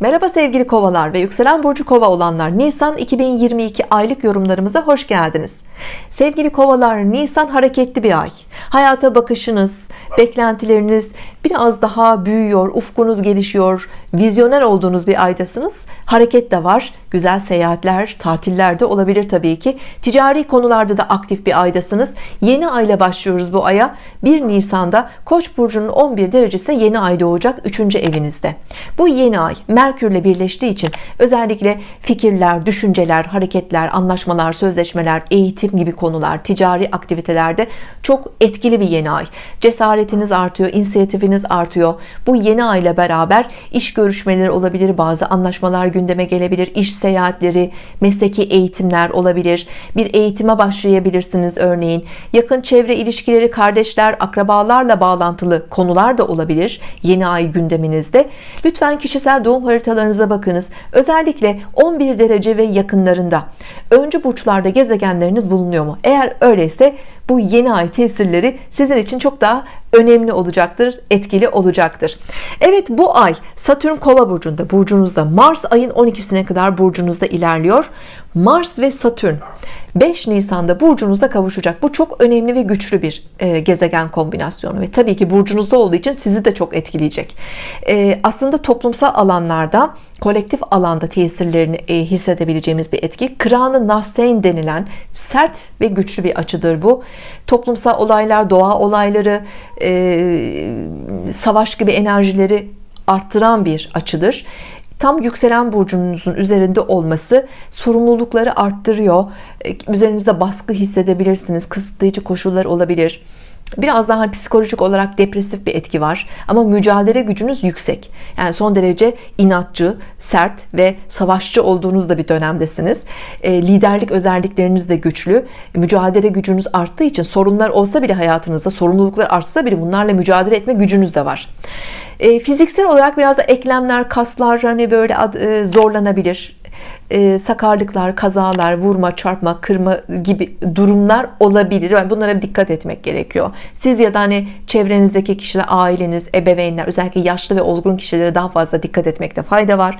Merhaba sevgili kovalar ve yükselen burcu kova olanlar. Nisan 2022 aylık yorumlarımıza hoş geldiniz. Sevgili kovalar Nisan hareketli bir ay. Hayata bakışınız beklentileriniz biraz daha büyüyor ufkunuz gelişiyor vizyoner olduğunuz bir aydasınız. Hareket de var güzel seyahatler tatiller de olabilir Tabii ki. Ticari konularda da aktif bir aydasınız. Yeni ayla başlıyoruz bu aya. 1 Nisan'da Koç burcunun 11 derecesinde yeni ay doğacak 3. evinizde. Bu yeni ay Merkürle birleştiği için özellikle fikirler düşünceler hareketler anlaşmalar sözleşmeler eğitim gibi konular ticari aktivitelerde çok etkili bir yeni ay. Cesaretiniz artıyor inisiyatifiniz artıyor. Bu yeni ay ile beraber iş görüşmeleri olabilir bazı anlaşmalar gündeme gelebilir iş seyahatleri mesleki eğitimler olabilir. Bir eğitime başlayabilirsiniz örneğin. Yakın çevre ilişkileri kardeşler akrabalarla bağlantılı konular da olabilir yeni ay gündeminizde. Lütfen kişisel doğum haritalarınıza bakınız. Özellikle 11 derece ve yakınlarında. Öncü burçlarda gezegenleriniz bulunuyor mu? Eğer öyleyse bu yeni ay tesirleri sizin için çok daha önemli olacaktır etkili olacaktır. Evet bu ay Satürn kova burcunda burcunuzda Mars ayın 12'sine kadar burcunuzda ilerliyor. Mars ve Satürn 5 Nisan'da burcunuzda kavuşacak. Bu çok önemli ve güçlü bir e, gezegen kombinasyonu ve tabii ki burcunuzda olduğu için sizi de çok etkileyecek. E, aslında toplumsal alanlarda kolektif alanda tesirlerini e, hissedebileceğimiz bir etki. Kranı Nastein denilen sert ve güçlü bir açıdır bu toplumsal olaylar doğa olayları e, savaş gibi enerjileri arttıran bir açıdır. Tam yükselen burcunuzun üzerinde olması sorumlulukları arttırıyor. E, üzerinizde baskı hissedebilirsiniz kısıtlayıcı koşullar olabilir biraz daha psikolojik olarak depresif bir etki var ama mücadele gücünüz yüksek. Yani son derece inatçı sert ve savaşçı olduğunuz da bir dönemdesiniz. E, liderlik özellikleriniz de güçlü. Mücadele gücünüz arttığı için sorunlar olsa bile hayatınızda sorumluluklar artsa bile bunlarla mücadele etme gücünüz de var. E, fiziksel olarak biraz da eklemler kaslar hani böyle e, zorlanabilir e, sakarlıklar kazalar vurma çarpma kırma gibi durumlar olabilir. Yani bunlara dikkat etmek gerekiyor. Siz ya da hani çevrenizdeki kişiler aileniz ebeveynler özellikle yaşlı ve olgun kişilere daha fazla dikkat etmekte fayda var.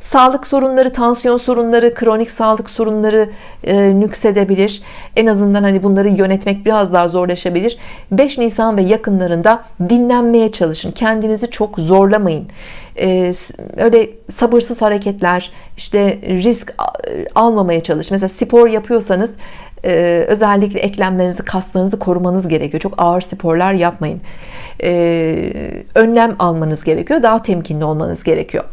Sağlık sorunları tansiyon sorunları kronik sağlık sorunları e, nüksedebilir. En azından hani bunları yönetmek biraz daha zorlaşabilir. 5 Nisan ve yakınlarında dinlenmeye çalışın. Kendinizi çok zorlamayın. Ee, öyle sabırsız hareketler işte almamaya çalış. Mesela spor yapıyorsanız e, özellikle eklemlerinizi kaslarınızı korumanız gerekiyor. Çok ağır sporlar yapmayın. Ee, önlem almanız gerekiyor. Daha temkinli olmanız gerekiyor.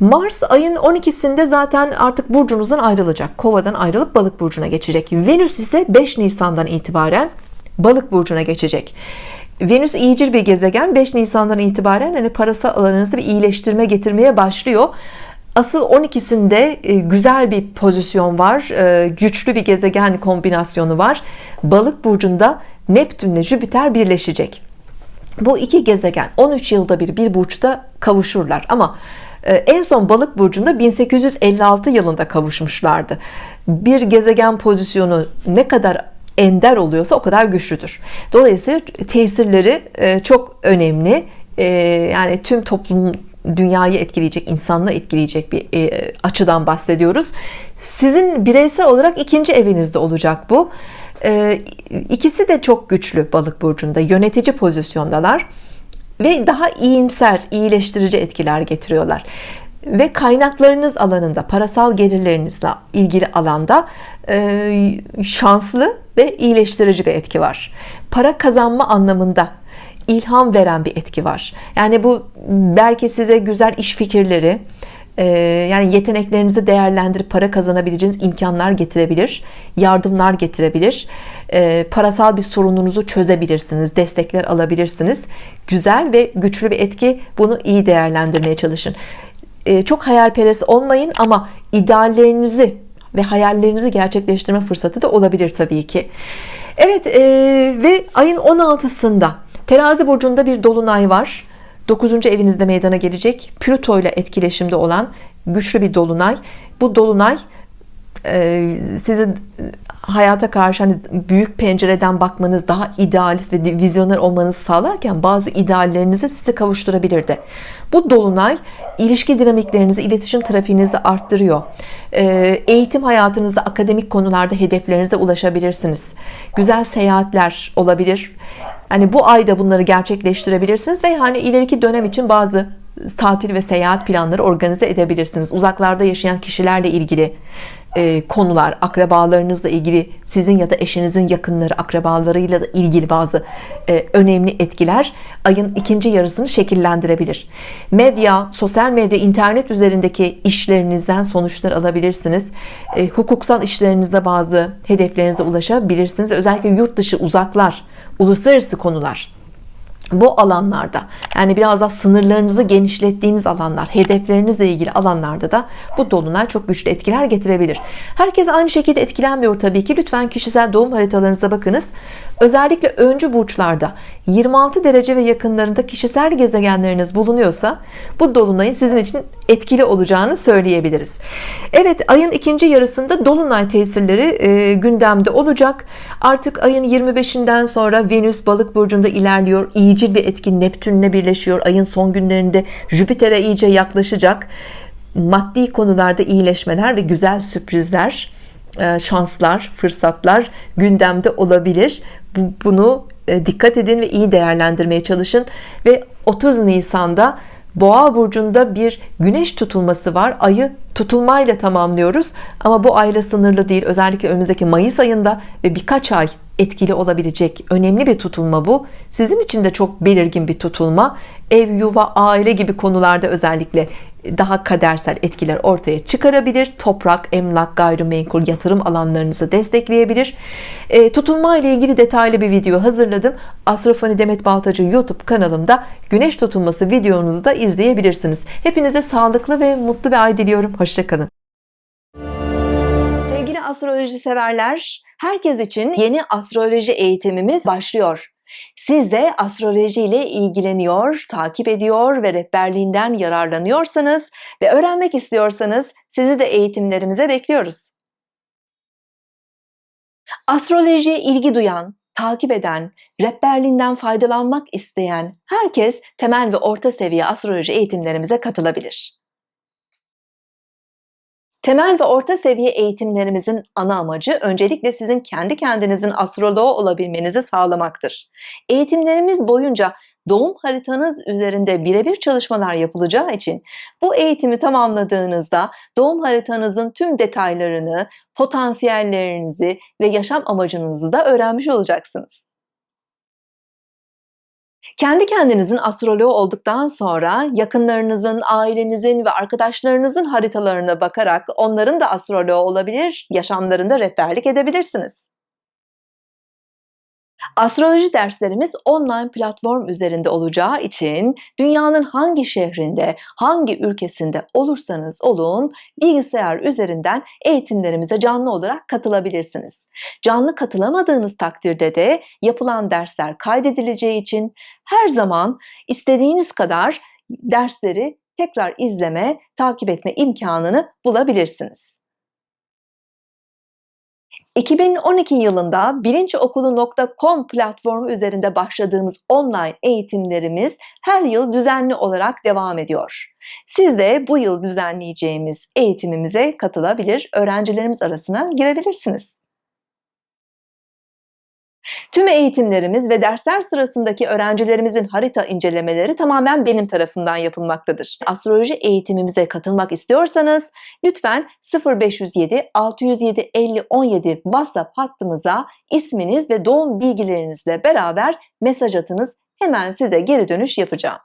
Mars ayın 12'sinde zaten artık burcunuzdan ayrılacak. Kovadan ayrılıp balık burcuna geçecek. Venüs ise 5 Nisan'dan itibaren balık burcuna geçecek. Venüs iyicil bir gezegen. 5 Nisan'dan itibaren hani parasal alanınızda bir iyileştirme getirmeye başlıyor Asıl 12'sinde e, güzel bir pozisyon var e, güçlü bir gezegen kombinasyonu var. Balık burcunda Neptün ile Jüpiter birleşecek. Bu iki gezegen 13 yılda bir bir burçta kavuşurlar. Ama e, en son balık burcunda 1856 yılında kavuşmuşlardı. Bir gezegen pozisyonu ne kadar ender oluyorsa o kadar güçlüdür. Dolayısıyla tesirleri çok önemli. Yani tüm toplum dünyayı etkileyecek insanlığı etkileyecek bir e, açıdan bahsediyoruz. Sizin bireysel olarak ikinci evinizde olacak bu. İkisi de çok güçlü balık burcunda yönetici pozisyondalar ve daha iyimser iyileştirici etkiler getiriyorlar. Ve kaynaklarınız alanında parasal gelirlerinizle ilgili alanda e, şanslı ve iyileştirici bir etki var. Para kazanma anlamında ilham veren bir etki var. Yani bu belki size güzel iş fikirleri e, yani yeteneklerinizi değerlendirip para kazanabileceğiniz imkanlar getirebilir yardımlar getirebilir. E, parasal bir sorununuzu çözebilirsiniz destekler alabilirsiniz. Güzel ve güçlü bir etki bunu iyi değerlendirmeye çalışın. E, çok hayalperest olmayın ama ideallerinizi ve hayallerinizi gerçekleştirme fırsatı da olabilir tabii ki. Evet e, ve ayın 16'sında terazi burcunda bir dolunay var 9. evinizde meydana gelecek Plüto ile etkileşimde olan güçlü bir dolunay bu dolunay e, sizin hayata karşı hani büyük pencereden bakmanız daha idealist ve vizyoner olmanızı sağlarken bazı ideallerinizi size kavuşturabilirdi. Bu dolunay ilişki dinamiklerinizi, iletişim trafiğinizi arttırıyor. E, eğitim hayatınızda, akademik konularda hedeflerinize ulaşabilirsiniz. Güzel seyahatler olabilir. Hani bu ayda bunları gerçekleştirebilirsiniz ve hani ileriki dönem için bazı tatil ve seyahat planları organize edebilirsiniz. Uzaklarda yaşayan kişilerle ilgili e, konular, akrabalarınızla ilgili, sizin ya da eşinizin yakınları, akrabalarıyla da ilgili bazı e, önemli etkiler ayın ikinci yarısını şekillendirebilir. Medya, sosyal medya, internet üzerindeki işlerinizden sonuçlar alabilirsiniz. E, hukuksal işlerinizde bazı hedeflerinize ulaşabilirsiniz. Özellikle yurt dışı, uzaklar, uluslararası konular bu alanlarda yani biraz daha sınırlarınızı genişlettiğiniz alanlar hedeflerinizle ilgili alanlarda da bu dolunay çok güçlü etkiler getirebilir. Herkes aynı şekilde etkilenmiyor tabii ki. Lütfen kişisel doğum haritalarınıza bakınız. Özellikle öncü burçlarda 26 derece ve yakınlarında kişisel gezegenleriniz bulunuyorsa bu dolunayın sizin için etkili olacağını söyleyebiliriz. Evet ayın ikinci yarısında dolunay tesirleri e, gündemde olacak. Artık ayın 25'inden sonra Venüs balık burcunda ilerliyor iyicil bir etkin Neptünle birleşiyor. Ayın son günlerinde Jüpiter'e iyice yaklaşacak. Maddi konularda iyileşmeler ve güzel sürprizler e, şanslar fırsatlar gündemde olabilir. Bunu e, dikkat edin ve iyi değerlendirmeye çalışın. Ve 30 Nisan'da Boğa burcunda bir güneş tutulması var. Ayı tutulmayla tamamlıyoruz. Ama bu ayla sınırlı değil. Özellikle önümüzdeki Mayıs ayında ve birkaç ay etkili olabilecek önemli bir tutulma bu. Sizin için de çok belirgin bir tutulma. Ev yuva aile gibi konularda özellikle daha kadersel etkiler ortaya çıkarabilir. Toprak emlak gayrimenkul yatırım alanlarınızı destekleyebilir. E, tutulma ile ilgili detaylı bir video hazırladım. Astrofani Demet Baltacı YouTube kanalımda güneş tutulması videonuzu da izleyebilirsiniz. Hepinize sağlıklı ve mutlu bir ay diliyorum. Hoşçakalın astroloji severler herkes için yeni astroloji eğitimimiz başlıyor siz de astroloji ile ilgileniyor, takip ediyor ve rehberliğinden yararlanıyorsanız ve öğrenmek istiyorsanız sizi de eğitimlerimize bekliyoruz. Astrolojiye ilgi duyan, takip eden, rehberliğinden faydalanmak isteyen herkes temel ve orta seviye astroloji eğitimlerimize katılabilir. Temel ve orta seviye eğitimlerimizin ana amacı öncelikle sizin kendi kendinizin astroloğu olabilmenizi sağlamaktır. Eğitimlerimiz boyunca doğum haritanız üzerinde birebir çalışmalar yapılacağı için bu eğitimi tamamladığınızda doğum haritanızın tüm detaylarını, potansiyellerinizi ve yaşam amacınızı da öğrenmiş olacaksınız. Kendi kendinizin astroloğu olduktan sonra yakınlarınızın, ailenizin ve arkadaşlarınızın haritalarına bakarak onların da astroloğu olabilir, yaşamlarında rehberlik edebilirsiniz. Astroloji derslerimiz online platform üzerinde olacağı için dünyanın hangi şehrinde, hangi ülkesinde olursanız olun bilgisayar üzerinden eğitimlerimize canlı olarak katılabilirsiniz. Canlı katılamadığınız takdirde de yapılan dersler kaydedileceği için her zaman istediğiniz kadar dersleri tekrar izleme, takip etme imkanını bulabilirsiniz. 2012 yılında bilinçokulu.com platformu üzerinde başladığımız online eğitimlerimiz her yıl düzenli olarak devam ediyor. Siz de bu yıl düzenleyeceğimiz eğitimimize katılabilir, öğrencilerimiz arasına girebilirsiniz. Tüm eğitimlerimiz ve dersler sırasındaki öğrencilerimizin harita incelemeleri tamamen benim tarafından yapılmaktadır. Astroloji eğitimimize katılmak istiyorsanız lütfen 0507 607 50 17 WhatsApp hattımıza isminiz ve doğum bilgilerinizle beraber mesaj atınız. Hemen size geri dönüş yapacağım.